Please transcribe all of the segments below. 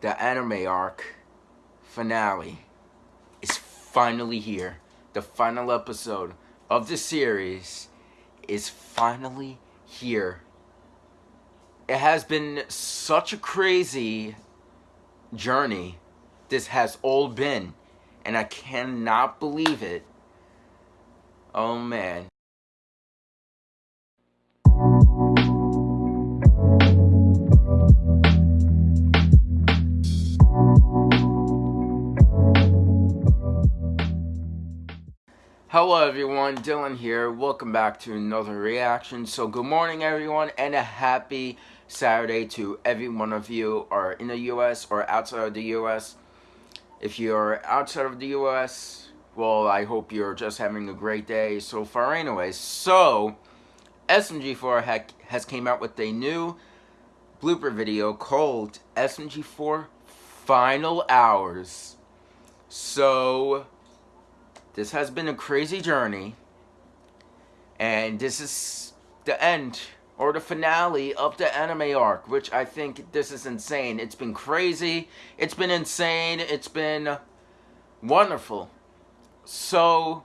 the anime arc finale is finally here. The final episode of the series is finally here. It has been such a crazy journey this has all been, and I cannot believe it. Oh man. Hello everyone, Dylan here. Welcome back to another reaction. So good morning everyone and a happy Saturday to every one of you are in the US or outside of the US. If you're outside of the US, well I hope you're just having a great day so far anyways. So SMG4 has came out with a new blooper video called SMG4 Final Hours. So this has been a crazy journey. And this is the end or the finale of the anime arc, which I think this is insane. It's been crazy. It's been insane. It's been wonderful. So,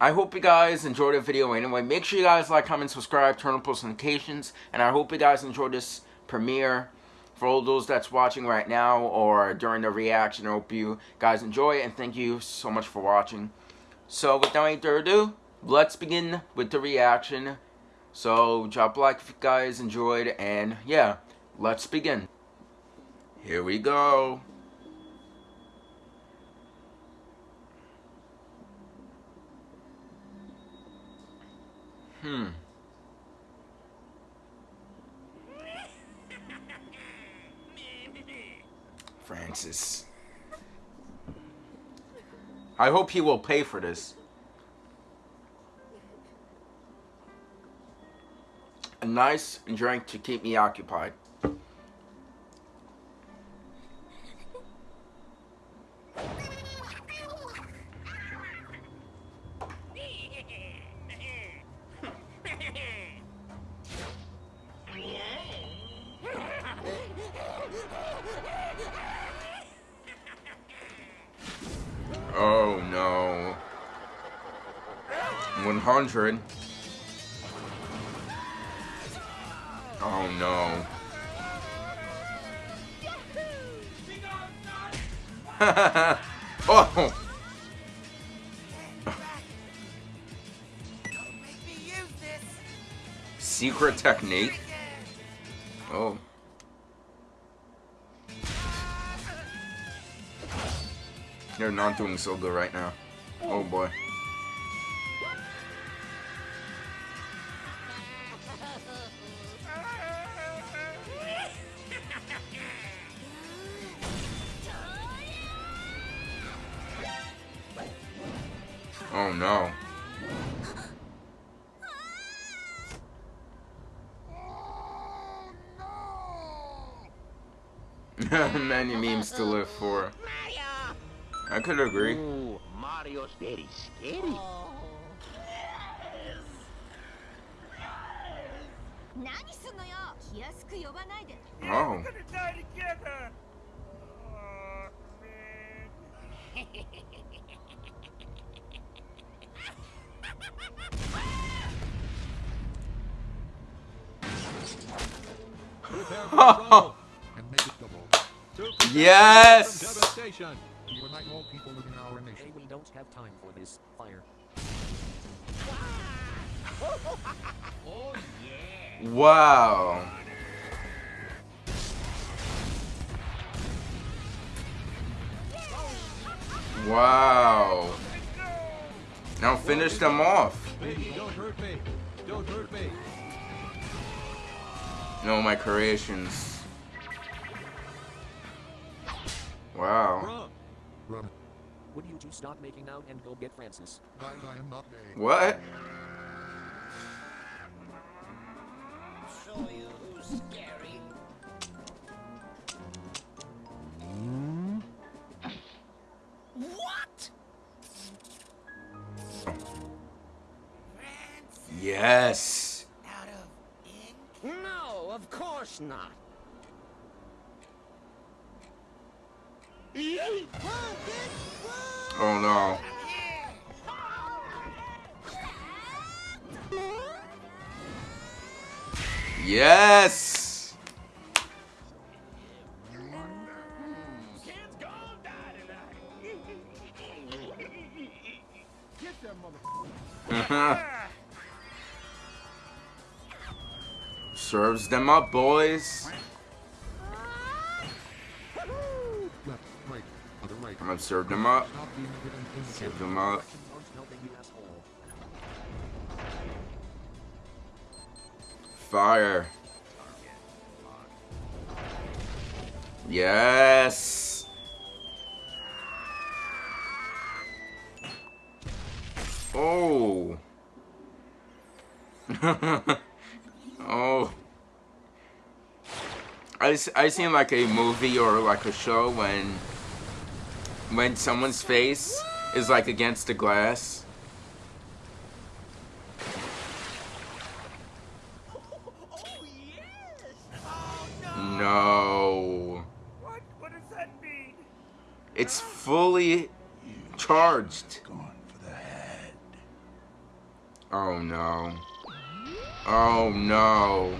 I hope you guys enjoyed the video anyway. Make sure you guys like, comment, subscribe, turn on post notifications. And I hope you guys enjoyed this premiere for all those that's watching right now or during the reaction. I hope you guys enjoy and thank you so much for watching. So without any further ado, let's begin with the reaction. So drop a like if you guys enjoyed and yeah, let's begin. Here we go. Hmm. Francis. I hope he will pay for this. A nice drink to keep me occupied. 100. Oh no. oh! Secret technique? Oh. They're not doing so good right now. Oh boy. Oh no. Many memes to live for. I could agree. Ooh, Mario's very scary. Oh. Yes! nation. Hey, we don't have time for this. Fire. Wow. Wow. Now finish them off. Baby, don't hurt me. Don't hurt me. No, my creations. Wow. Would you two stop making out and go get Francis? I, I am not gay. What? Show you who's scary. Mm. What? Yes course not. Oh no. Yes! Them up, boys. Left, right, other right. I'm gonna serve them up. Serve them up. Fire. Yes. Oh. I, s- I seen like a movie or like a show when when someone's face is like against the glass. Oh, yes! Oh, no! No. What? What does that mean? It's fully charged. Going for the head. Oh no. Oh no.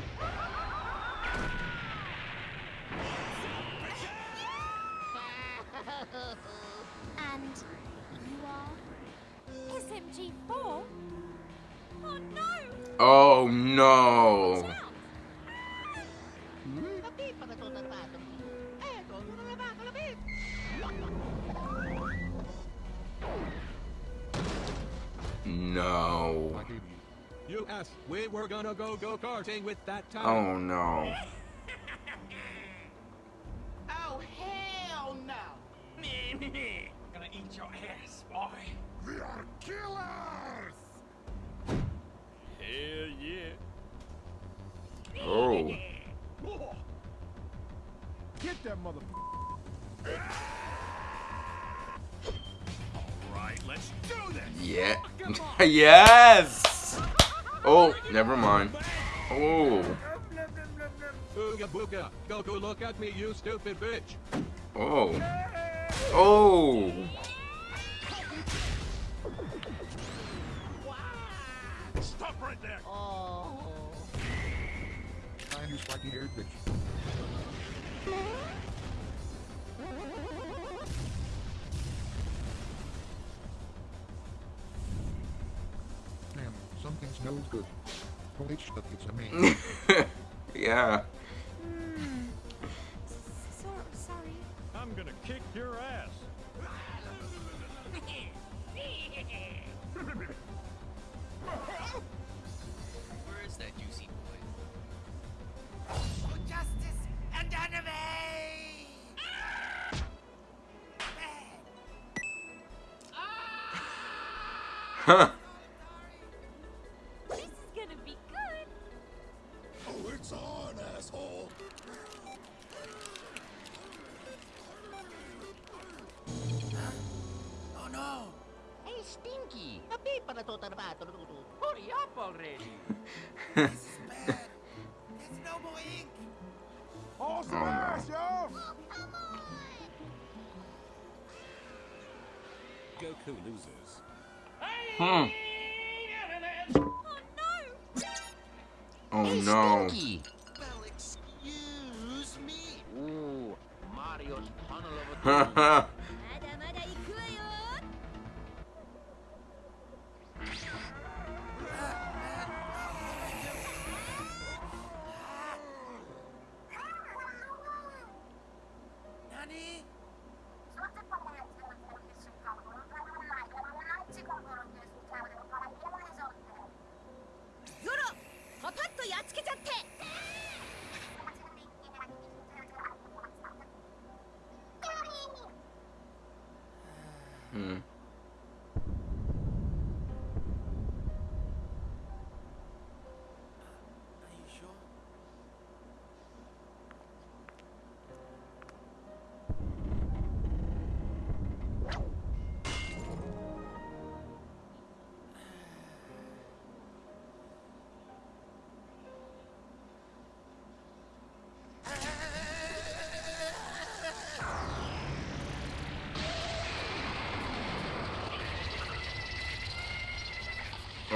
Oh no. No. You. U.S. We were gonna go go-karting with that time. Oh no. Oh, hell no! Gonna eat your ass, boy. We are killers! Hell yeah. Oh. Get that mother. Right, let's do this. Yeah. yes. Oh, never mind. Oh. Ooga booga. Goku, look at me, you stupid bitch. Oh. Oh. Right there! Time you spiky haired bitch. Damn, something smells good. Holy shit, it's a man. yeah. Hmm. So, sorry. I'm gonna kick your Huh. This is gonna be good. Oh, it's on, asshole! Oh no! Hey, Stinky! Hurry up already! bad. There's no more ink. Oh, no. yo! Goku loses. Hmm. Oh no! Oh Hey, no. Stinky! Well, excuse me. Ooh, Mario's tunnel of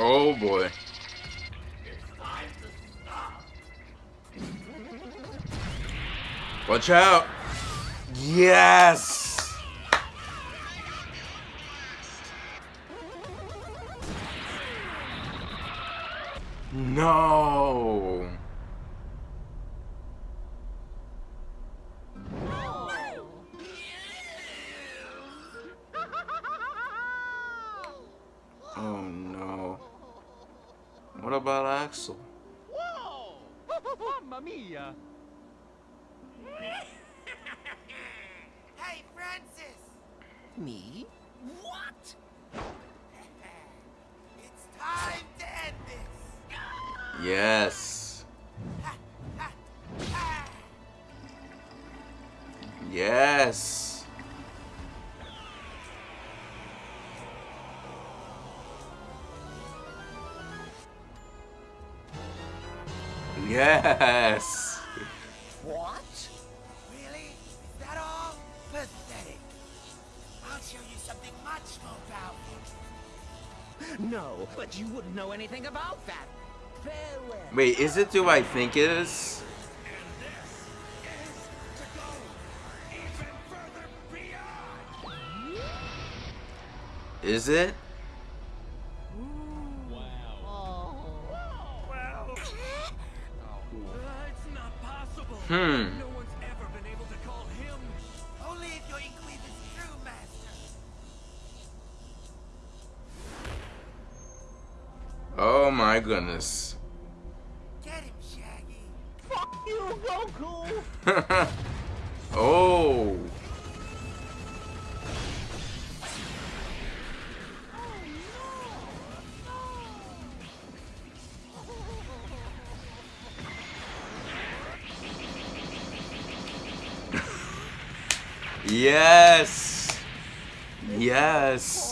Oh boy. Watch out. Yes. No. What about Axol? Mamma mia! Hey, Francis! Me? What? it's time to end this! Yes. Yes. Yes. What? Really? Is that all? Pathetic. I'll show you something much more powerful. No, but you wouldn't know anything about that. Farewell. Wait, is it do I think it is? Is it? My goodness. Get him, Shaggy. Fuck you, Goku! oh. Yes. Yes.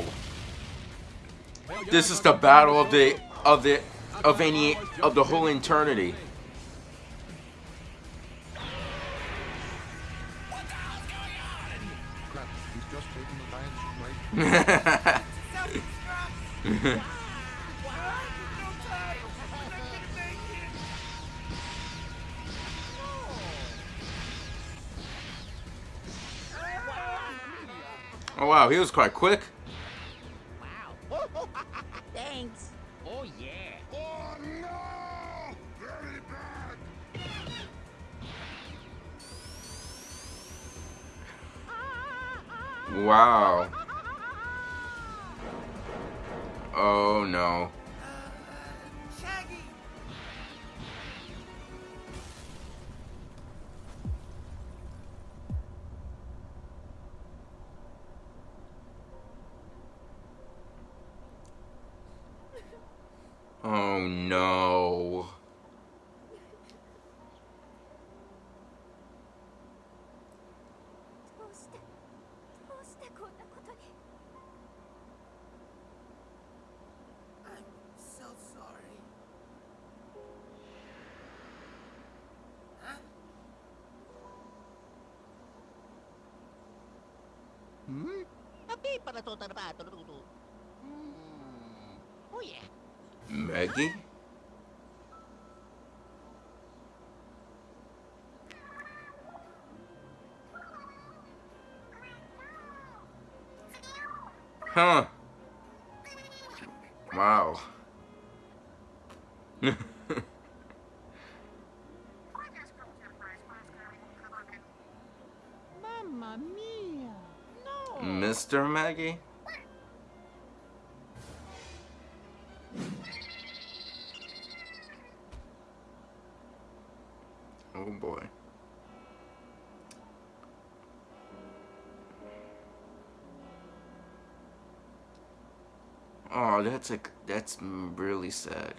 This is the battle of the of the of any of the whole eternity. Oh wow, he was quite quick. Wow. Oh no. Oh no. Hmm? Hmm. Oh yeah. Meggy? Huh. Wow. Oh boy. Oh, that's a that's really sad.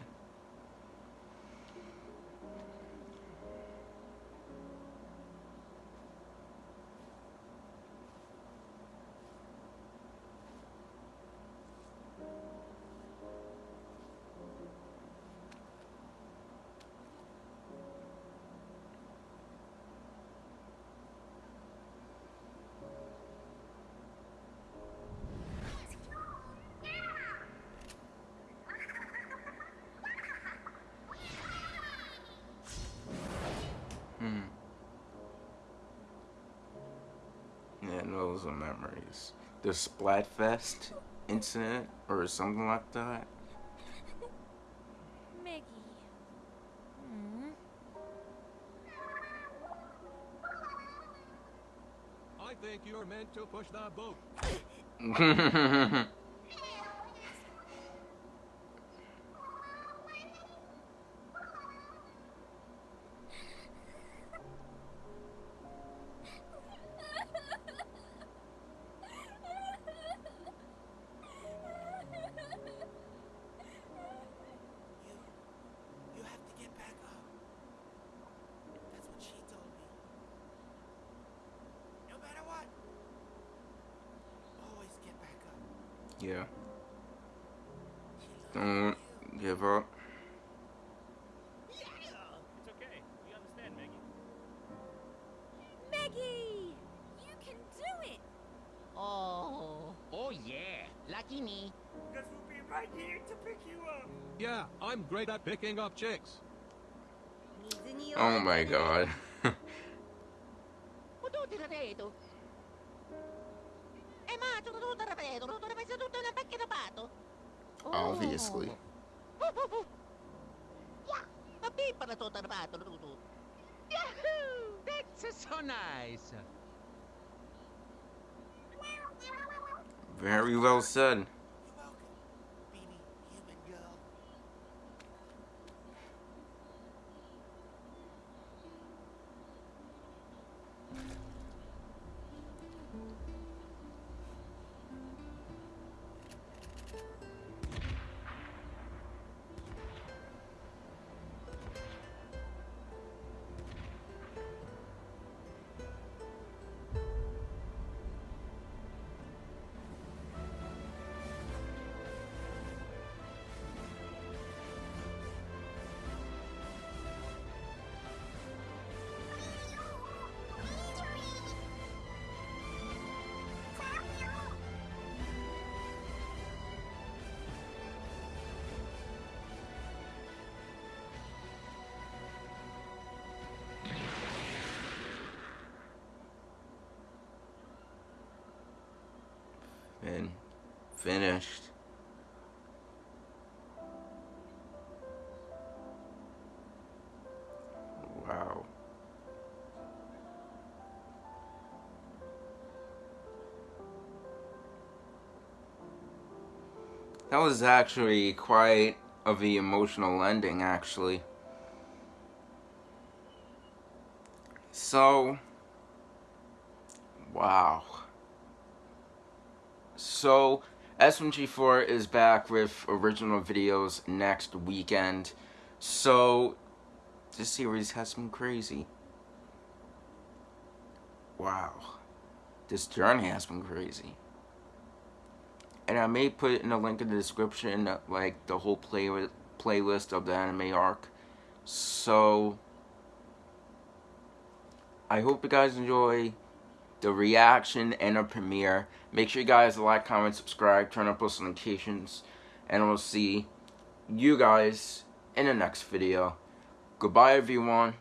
Yeah, those are memories. The Splatfest incident or something like that. Meggy. Hmm. I think you're meant to push the boat. Meggy! You can do it! Oh, oh yeah. Lucky me. Because we'll be right here to pick you up. Yeah, I'm great at picking up chicks. Oh my god. Very well said. Finished. Wow. That was actually quite of the emotional ending, actually. So, wow. So, SMG4 is back with original videos next weekend. So, this series has been crazy. Wow. This journey has been crazy. And I may put in a link in the description, like, the whole play playlist of the anime arc. So, I hope you guys enjoy the reaction and a premiere. Make sure you guys like, comment, subscribe, turn on post notifications, and we'll see you guys in the next video. Goodbye, everyone.